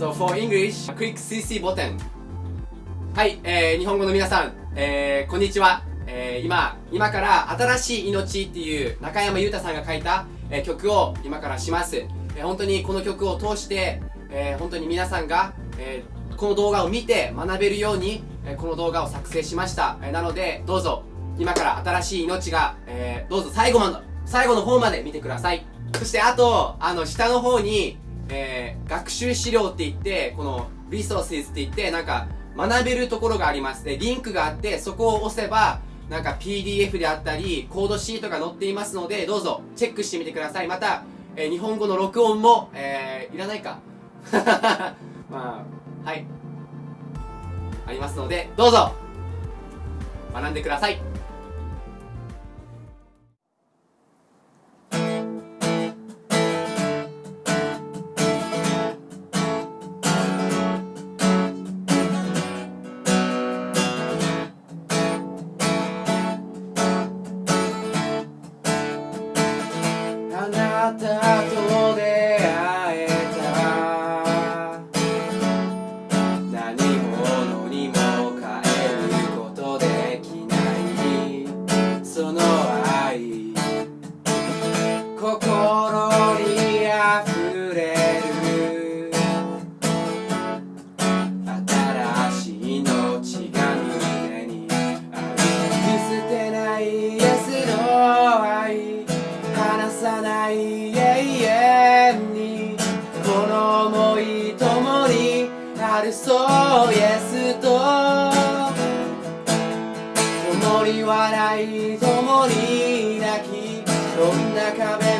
So for English, click CC ボタン。はい、えー、日本語の皆さん、えー、こんにちは。えー、今、今から新しい命っていう中山優太さんが書いた、えー、曲を今からします。えー、本当にこの曲を通して、えー、本当に皆さんが、えー、この動画を見て学べるように、えー、この動画を作成しました。えー、なので、どうぞ、今から新しい命が、えー、どうぞ最後まで、最後の方まで見てください。そしてあと、あの、下の方に、えー、学習資料って言って、この、リソースって言って、なんか、学べるところがあります。で、リンクがあって、そこを押せば、なんか PDF であったり、コードシートが載っていますので、どうぞ、チェックしてみてください。また、えー、日本語の録音も、えー、いらないか？まあ、はい。ありますので、どうぞ、学んでください。共に笑い共に泣きどんな壁も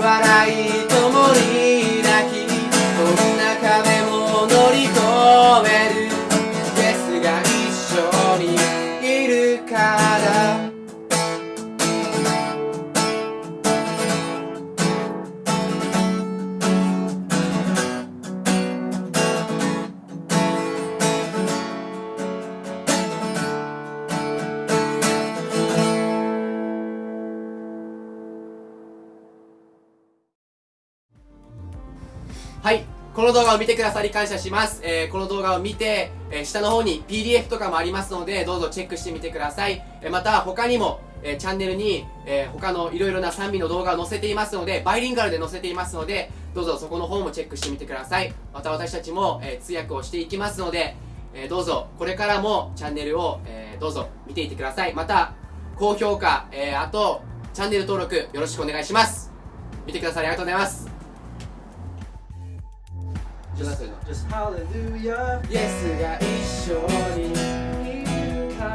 はい。この動画を見てくださり感謝します。えー、この動画を見て、えー、下の方に PDF とかもありますので、どうぞチェックしてみてください。えー、また、他にも、え、チャンネルに、え、他のいろいろな賛美の動画を載せていますので、バイリンガルで載せていますので、どうぞそこの方もチェックしてみてください。また私たちも、え、通訳をしていきますので、えどうぞこれからもチャンネルを、えどうぞ見ていてくださいまた高評価、えーあとチャンネル登録よろしくお願いします見てくださりありがとうございます Just, just hallelujah. イエスが一緒にいるから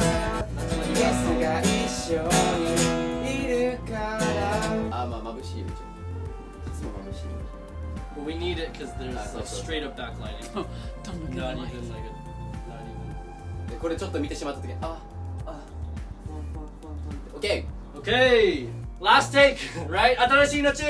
イエスが一緒にいるからあまあ眩しいよちょっといつも眩しい But we need it because there's like straight up backlighting. Don't look not at even like a, not even. でこれちょっと見てしまった時ああ OK Okay, last take, right? 新しい命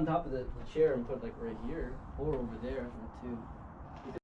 on top of the, the chair and put it like right here or over there too.